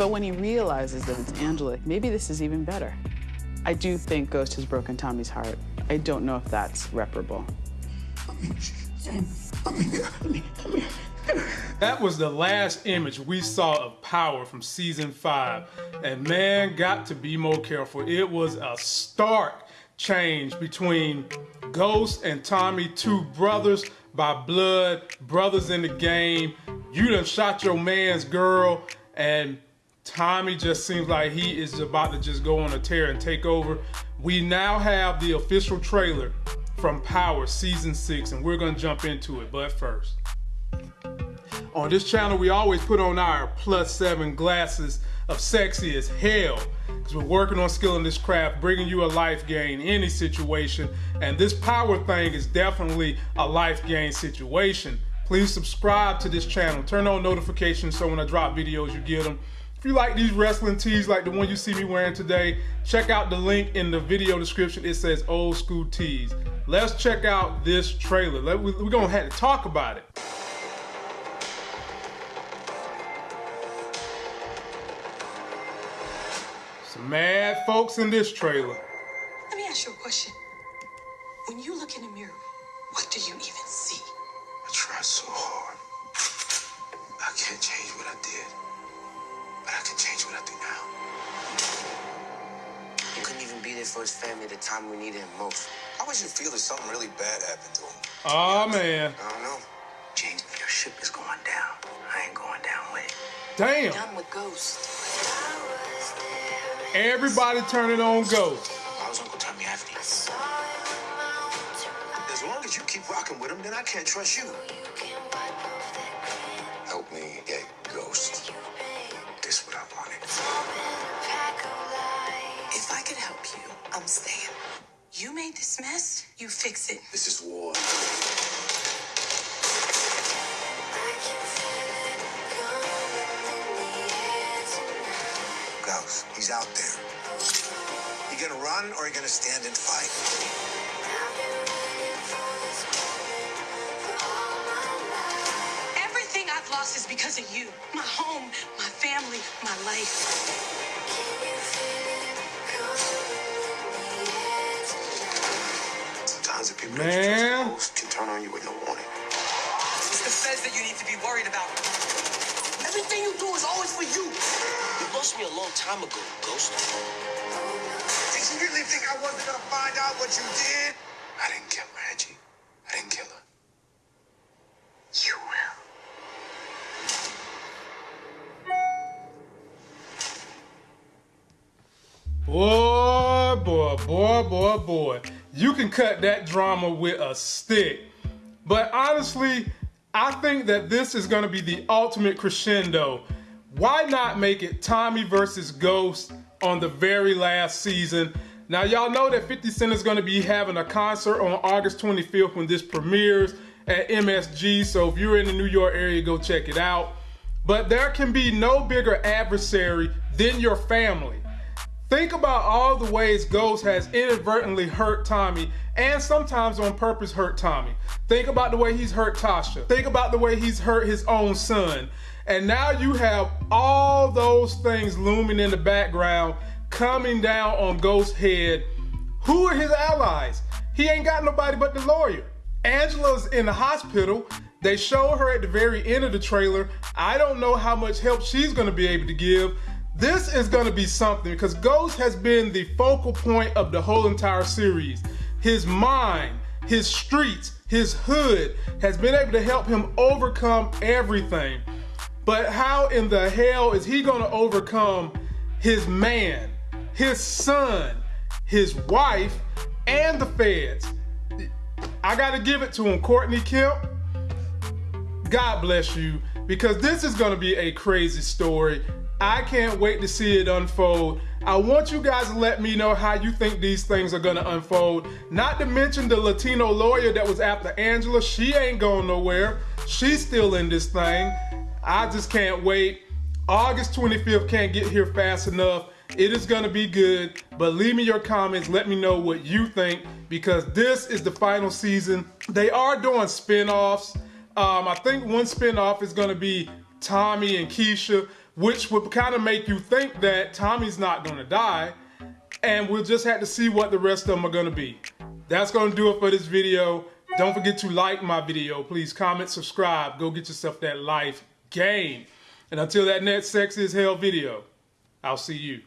But when he realizes that it's Angela, maybe this is even better. I do think Ghost has broken Tommy's heart. I don't know if that's reparable. That was the last image we saw of Power from season five. And man, got to be more careful. It was a stark change between Ghost and Tommy, two brothers by blood, brothers in the game. You done shot your man's girl, and Tommy just seems like he is about to just go on a tear and take over. We now have the official trailer from Power Season 6, and we're going to jump into it. But first, on this channel, we always put on our plus seven glasses of sexy as hell because we're working on skilling this craft, bringing you a life gain any situation. And this power thing is definitely a life gain situation. Please subscribe to this channel, turn on notifications so when I drop videos, you get them. If you like these wrestling tees like the one you see me wearing today, check out the link in the video description. It says old school tees. Let's check out this trailer. We're gonna have to talk about it. Some mad folks in this trailer. Let me ask you a question. When you look in the mirror, what do you even see? I tried so hard. I can't change what I did. But I can change what I do now. He couldn't even be there for his family at the time we needed him most. How would you feel if something really bad happened to him? Oh, man. I don't know. James, your ship is going down. I ain't going down with it. Damn. Done with Ghost. Everybody turning on Ghost. Why was Uncle Tommy after you? As long as you keep rocking with him, then I can't trust you. Help me get Ghost. I'm staying. You made this mess, you fix it. This is war. Ghost, he's out there. You gonna run or you gonna stand and fight? Everything I've lost is because of you. My home, my family, my life. Man. that you trust the most can turn on you with no warning. It's the feds that you need to be worried about. Everything you do is always for you. You lost me a long time ago, Ghost. Did you really think I wasn't gonna find out what you did? I didn't kill Reggie. I didn't kill her. You will. Boy, boy, boy, boy, boy. You can cut that drama with a stick. But honestly, I think that this is going to be the ultimate crescendo. Why not make it Tommy versus Ghost on the very last season? Now, y'all know that 50 Cent is going to be having a concert on August 25th when this premieres at MSG. So if you're in the New York area, go check it out. But there can be no bigger adversary than your family. Think about all the ways Ghost has inadvertently hurt Tommy and sometimes on purpose hurt Tommy. Think about the way he's hurt Tasha. Think about the way he's hurt his own son. And now you have all those things looming in the background coming down on Ghost's head. Who are his allies? He ain't got nobody but the lawyer. Angela's in the hospital. They show her at the very end of the trailer. I don't know how much help she's gonna be able to give. This is gonna be something because Ghost has been the focal point of the whole entire series. His mind, his streets, his hood has been able to help him overcome everything. But how in the hell is he gonna overcome his man, his son, his wife, and the feds? I gotta give it to him, Courtney Kemp. God bless you, because this is gonna be a crazy story. I can't wait to see it unfold. I want you guys to let me know how you think these things are gonna unfold. Not to mention the Latino lawyer that was after Angela. She ain't going nowhere. She's still in this thing. I just can't wait. August 25th can't get here fast enough. It is gonna be good, but leave me your comments. Let me know what you think because this is the final season. They are doing spin-offs. Um, I think one spin-off is gonna be Tommy and Keisha. Which would kind of make you think that Tommy's not going to die, and we'll just have to see what the rest of them are going to be. That's going to do it for this video. Don't forget to like my video. Please comment, subscribe. Go get yourself that life game. And until that next Sexy as Hell video, I'll see you.